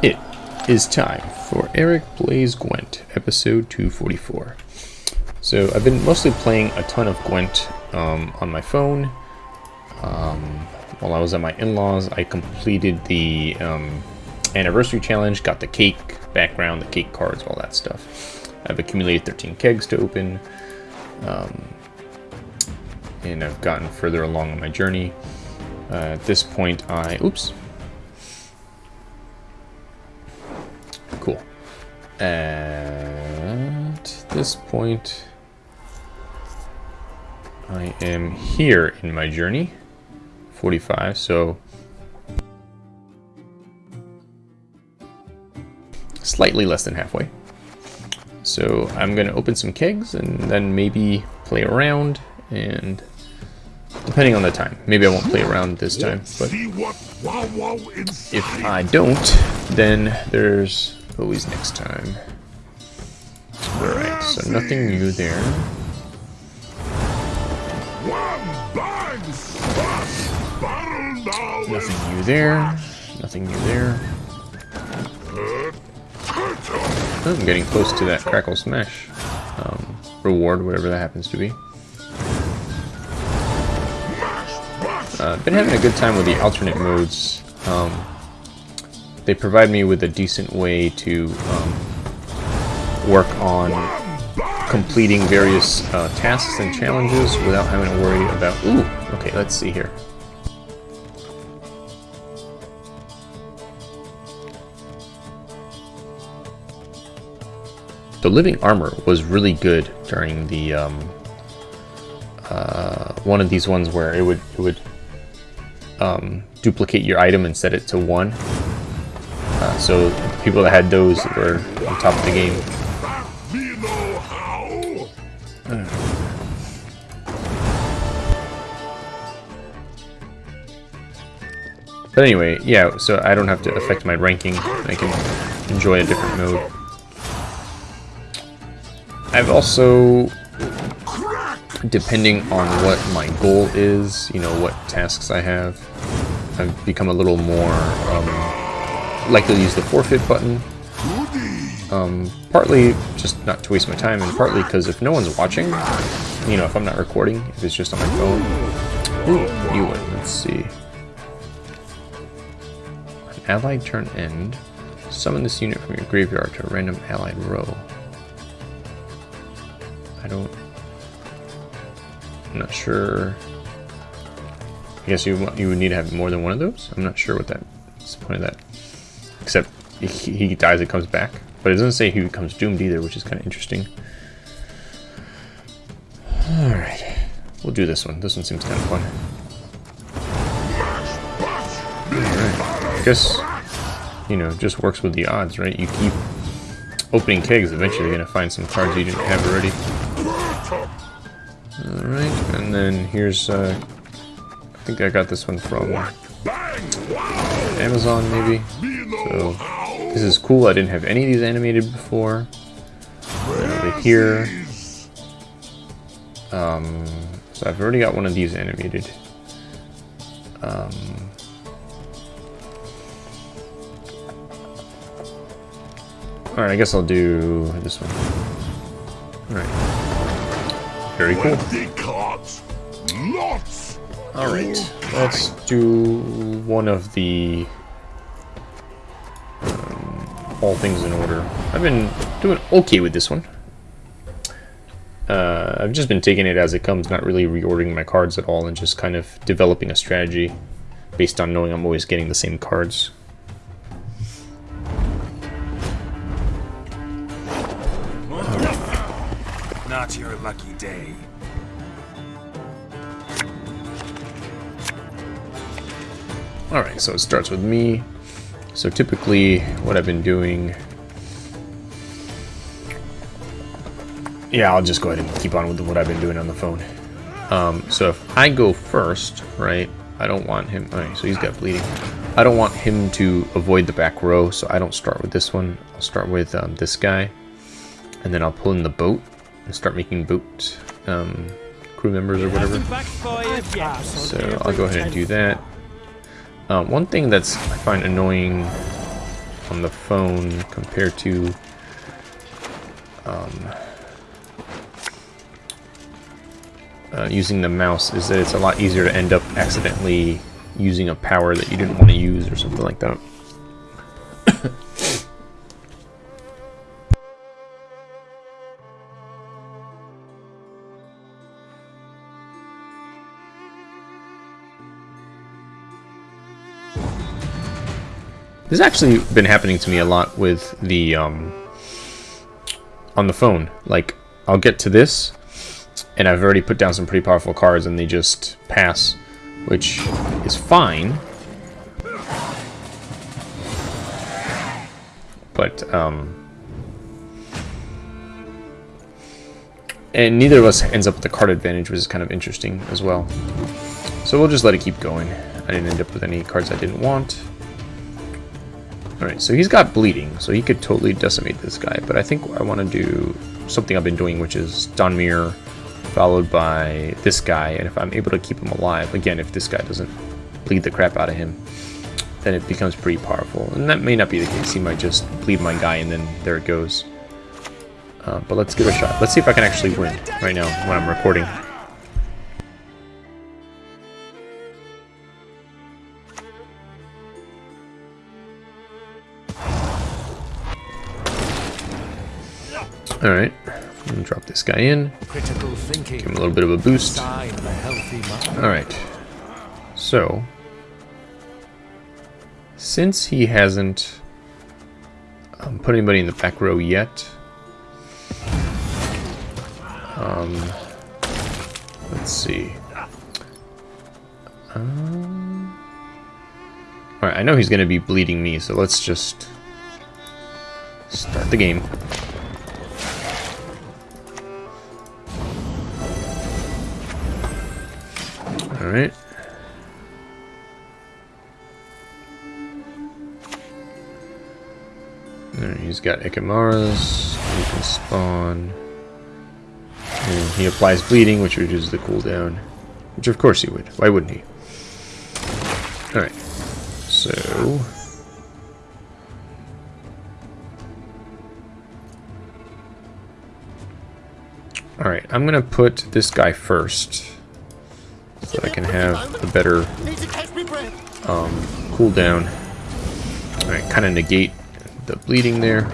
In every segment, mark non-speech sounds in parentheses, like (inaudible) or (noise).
It is time for Eric Plays Gwent, episode 244. So I've been mostly playing a ton of Gwent um, on my phone. Um, while I was at my in-laws, I completed the um, anniversary challenge, got the cake background, the cake cards, all that stuff. I've accumulated 13 kegs to open, um, and I've gotten further along on my journey. Uh, at this point, I... Oops. Cool. At this point, I am here in my journey. 45, so... Slightly less than halfway. So I'm going to open some kegs and then maybe play around and depending on the time. Maybe I won't play around this time, but if I don't, then there's always next time. Alright, so nothing new there. Nothing new there. Nothing new there. Oh, I'm getting close to that Crackle Smash um, reward, whatever that happens to be. Uh, been having a good time with the alternate modes. Um, they provide me with a decent way to um, work on completing various uh, tasks and challenges without having to worry about... Ooh, okay, let's see here. The living armor was really good during the um, uh, one of these ones where it would it would um, duplicate your item and set it to one. So people that had those were on top of the game. But anyway, yeah, so I don't have to affect my ranking. I can enjoy a different mode. I've also, depending on what my goal is, you know, what tasks I have, I've become a little more um, likely to use the forfeit button. Um, partly just not to waste my time, and partly because if no one's watching, you know, if I'm not recording, if it's just on my phone. Ooh, new one, let's see. An allied turn end. Summon this unit from your graveyard to a random allied row. I don't... I'm not sure... I guess you you would need to have more than one of those? I'm not sure what that... What's the point of that? Except he, dies, it comes back. But it doesn't say he becomes doomed either, which is kind of interesting. Alright. We'll do this one. This one seems kind of fun. Alright. I guess, you know, just works with the odds, right? You keep opening kegs, eventually you're going to find some cards you didn't have already. Alright, and then here's, uh, I think I got this one from Amazon, maybe. So, this is cool. I didn't have any of these animated before. over here. Um, so I've already got one of these animated. Um, Alright, I guess I'll do this one. Alright. Very cool. Alright, let's do one of the um, all things in order. I've been doing okay with this one. Uh, I've just been taking it as it comes, not really reordering my cards at all, and just kind of developing a strategy based on knowing I'm always getting the same cards. Not your lucky day. Alright, so it starts with me. So typically, what I've been doing... Yeah, I'll just go ahead and keep on with what I've been doing on the phone. Um, so if I go first, right, I don't want him... Alright, so he's got bleeding. I don't want him to avoid the back row, so I don't start with this one. I'll start with um, this guy. And then I'll pull in the boat and start making boat um, crew members or whatever. So I'll go ahead and do that. Um, one thing that's I find annoying on the phone compared to um, uh, using the mouse is that it's a lot easier to end up accidentally using a power that you didn't want to use or something like that. This actually been happening to me a lot with the, um, on the phone. Like, I'll get to this, and I've already put down some pretty powerful cards, and they just pass, which is fine. But, um... And neither of us ends up with the card advantage, which is kind of interesting as well. So we'll just let it keep going. I didn't end up with any cards I didn't want. Alright, so he's got bleeding, so he could totally decimate this guy, but I think I want to do something I've been doing, which is Donimir followed by this guy, and if I'm able to keep him alive, again, if this guy doesn't bleed the crap out of him, then it becomes pretty powerful. And that may not be the case, he might just bleed my guy and then there it goes. Uh, but let's give it a shot. Let's see if I can actually win right now when I'm recording. Alright, drop this guy in. Critical thinking. Give him a little bit of a boost. Alright, so, since he hasn't um, put anybody in the back row yet, um, let's see. Um, Alright, I know he's going to be bleeding me, so let's just start the game. Alright. he's got Ekimmaras. He can spawn. And he applies bleeding, which reduces the cooldown. Which of course he would. Why wouldn't he? Alright. So... Alright, I'm gonna put this guy first so I can have a better um, cooldown. Alright, kind of negate the bleeding there.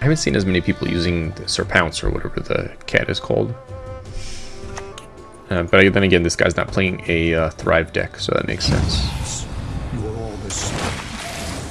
I haven't seen as many people using the Serpounce or whatever the cat is called. Uh, but then again, this guy's not playing a uh, Thrive deck, so that makes sense.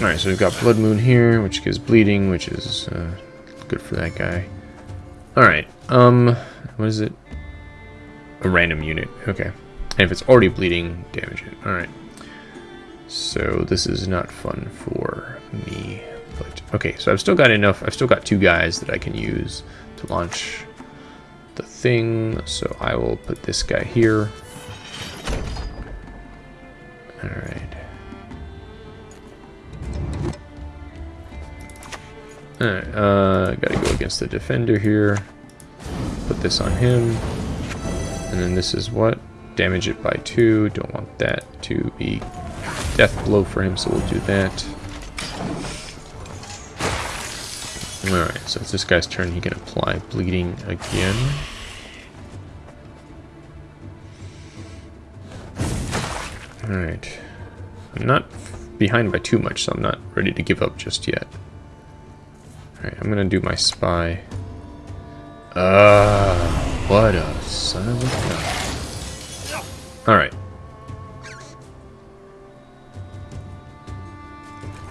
Alright, so we've got Blood Moon here, which gives bleeding, which is uh, good for that guy. Alright, um, what is it? A random unit, okay. And if it's already bleeding, damage it. Alright. So this is not fun for me. But okay, so I've still got enough, I've still got two guys that I can use to launch the thing, so I will put this guy here. Alright. Alright, uh, gotta go against the defender here. Put this on him. And then this is what? Damage it by two. Don't want that to be death blow for him, so we'll do that. Alright, so it's this guy's turn. He can apply bleeding again. Alright. I'm not behind by too much, so I'm not ready to give up just yet. Alright, I'm gonna do my spy. Ah, uh, what a son of a gun. Alright.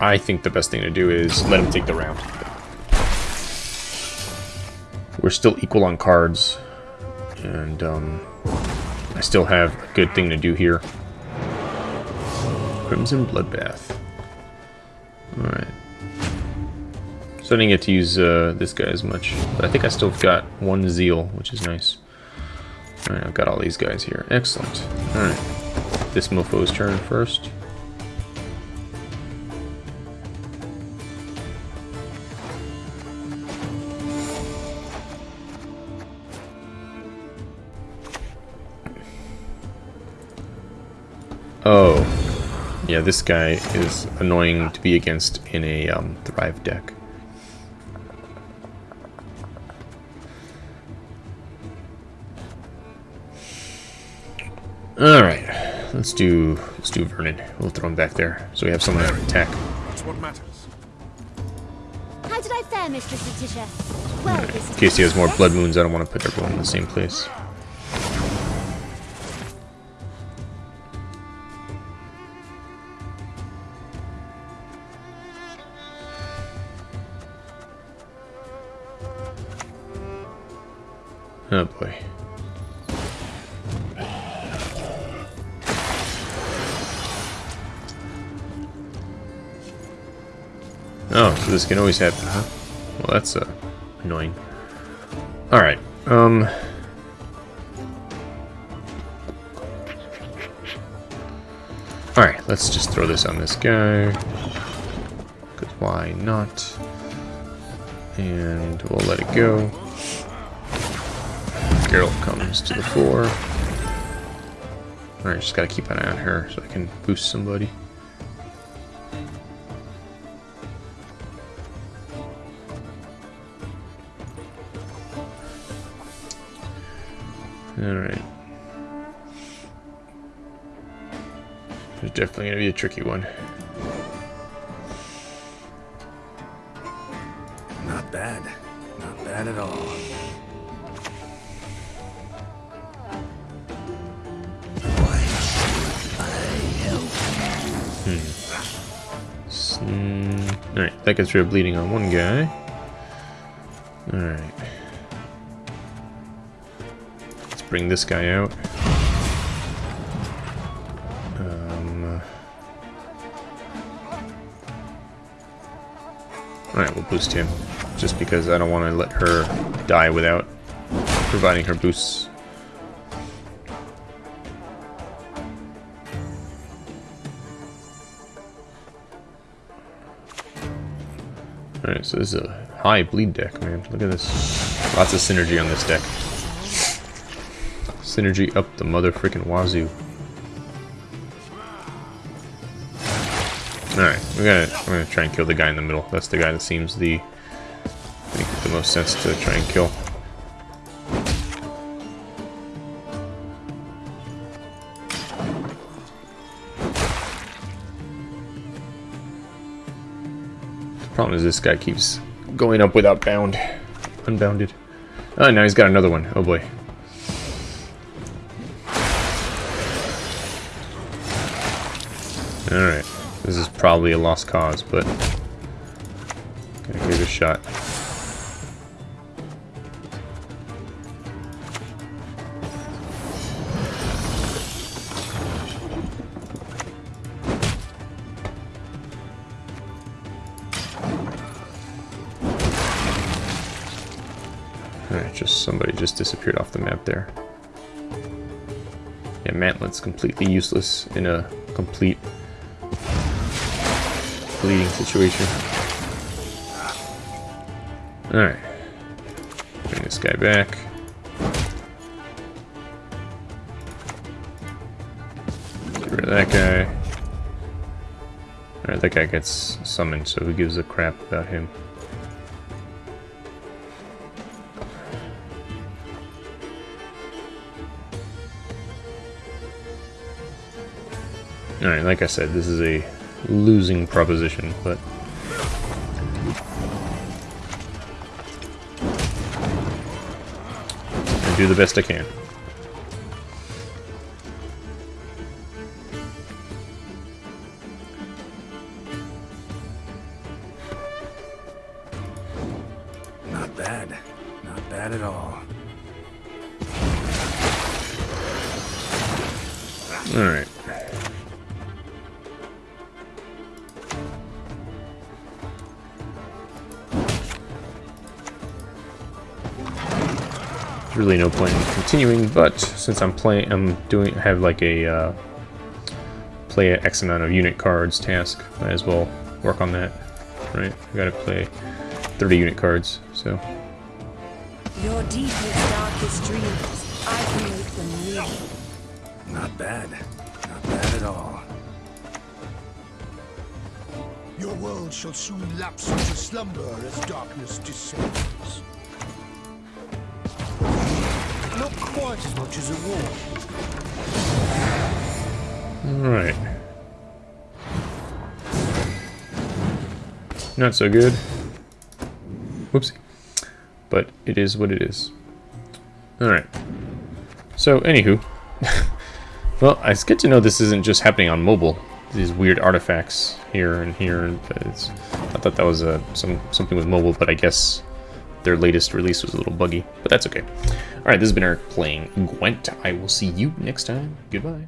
I think the best thing to do is let him take the round. We're still equal on cards, and um, I still have a good thing to do here. Crimson Bloodbath. Alright. So I didn't get to use uh, this guy as much, but I think I still got one Zeal, which is nice. Alright, I've got all these guys here. Excellent. Alright. This mofo's turn first. Yeah, this guy is annoying to be against in a um, Thrive deck. Alright, let's do let's do Vernon. We'll throw him back there so we have someone to attack. That's what matters. How did I fare, Mistress Letitia? Well, Alright, this In case he has more blood moons, I don't want to put everyone in the same place. Oh boy. Oh, so this can always happen, huh? Well, that's uh, annoying. Alright, um... Alright, let's just throw this on this guy. Because why not? And we'll let it go. Geralt comes to the fore. Alright, just gotta keep an eye on her so I can boost somebody. Alright. It's definitely gonna be a tricky one. Mm, Alright, that gets rid of bleeding on one guy. Alright. Let's bring this guy out. Um, Alright, we'll boost him. Just because I don't want to let her die without providing her boosts. Alright, so this is a high bleed deck, man. Look at this. Lots of synergy on this deck. Synergy up the mother freaking wazoo. Alright, we gotta I'm gonna try and kill the guy in the middle. That's the guy that seems the make the most sense to try and kill. Problem is this guy keeps going up without bound. Unbounded. Oh, now he's got another one. Oh boy. Alright. This is probably a lost cause, but... Gotta give it a shot. Alright, just somebody just disappeared off the map there. Yeah, Mantlet's completely useless in a complete bleeding situation. Alright. Bring this guy back. Get rid of that guy. Alright, that guy gets summoned, so who gives a crap about him? Alright, like I said, this is a losing proposition, but... I do the best I can. Not bad. Not bad at all. Alright. really no point in continuing, but since I'm playing, I'm doing, have like a uh, play X amount of unit cards task, might as well work on that, right? I gotta play 30 unit cards, so. Your deepest, darkest dreams, I can make them real. Not bad. Not bad at all. Your world shall soon lapse into slumber as darkness descends. Quite as much as a war. Alright. Not so good. Whoopsie. But it is what it is. Alright. So, anywho. (laughs) well, it's good to know this isn't just happening on mobile. These weird artifacts here and here. It's, I thought that was a, some something with mobile, but I guess their latest release was a little buggy. But that's okay. Alright, this has been Eric playing Gwent. I will see you next time. Goodbye.